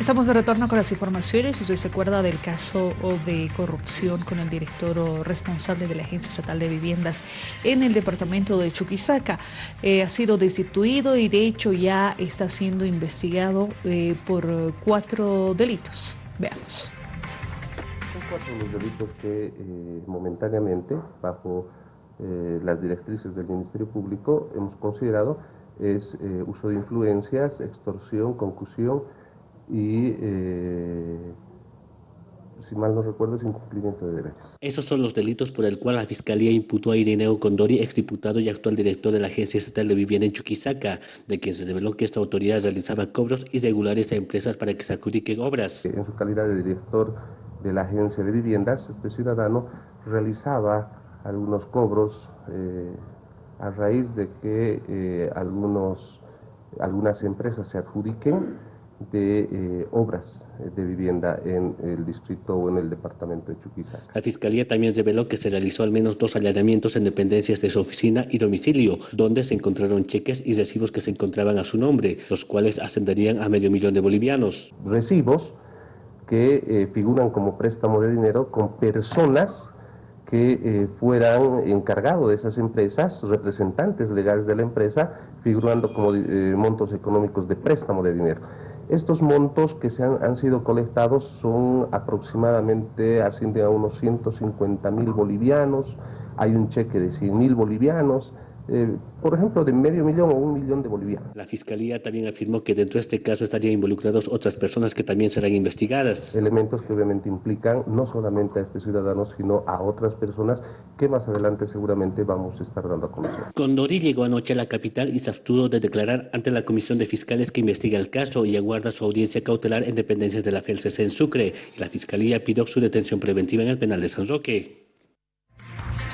Estamos de retorno con las informaciones. Usted se acuerda del caso de corrupción con el director responsable de la Agencia Estatal de Viviendas en el departamento de Chuquisaca. Eh, ha sido destituido y de hecho ya está siendo investigado eh, por cuatro delitos. Veamos. Son cuatro los delitos que eh, momentáneamente, bajo las directrices del Ministerio Público, hemos considerado es uso de influencias, extorsión, concusión, y, eh, si mal no recuerdo, es incumplimiento de derechos. Esos son los delitos por el cual la Fiscalía imputó a Irineo Condori, exdiputado y actual director de la Agencia Estatal de Vivienda en Chuquisaca, de quien se reveló que esta autoridad realizaba cobros irregulares a empresas para que se adjudiquen obras. En su calidad de director de la Agencia de Viviendas, este ciudadano realizaba algunos cobros eh, a raíz de que eh, algunos, algunas empresas se adjudiquen de eh, obras de vivienda en el distrito o en el departamento de Chuquisaca. La Fiscalía también reveló que se realizó al menos dos allanamientos en dependencias de su oficina y domicilio, donde se encontraron cheques y recibos que se encontraban a su nombre, los cuales ascenderían a medio millón de bolivianos. Recibos que eh, figuran como préstamo de dinero con personas que eh, fueran encargados de esas empresas, representantes legales de la empresa, figurando como montos económicos de préstamo de dinero. Estos montos que se han, sido colectados son aproximadamente, ascienden a unos 150 mil bolivianos, hay un cheque de 100 mil bolivianos, eh, por ejemplo, de medio millón o un millón de bolivianos. La Fiscalía también afirmó que dentro de este caso estarían involucrados otras personas que también serán investigadas. Elementos que obviamente implican no solamente a este ciudadano, sino a otras personas que más adelante seguramente vamos a estar dando a conocer. Condori llegó anoche a la capital y se abstuvo de declarar ante la Comisión de Fiscales que investiga el caso y aguarda su audiencia cautelar en dependencias de la FELCC en Sucre. La Fiscalía pidió su detención preventiva en el penal de San Roque.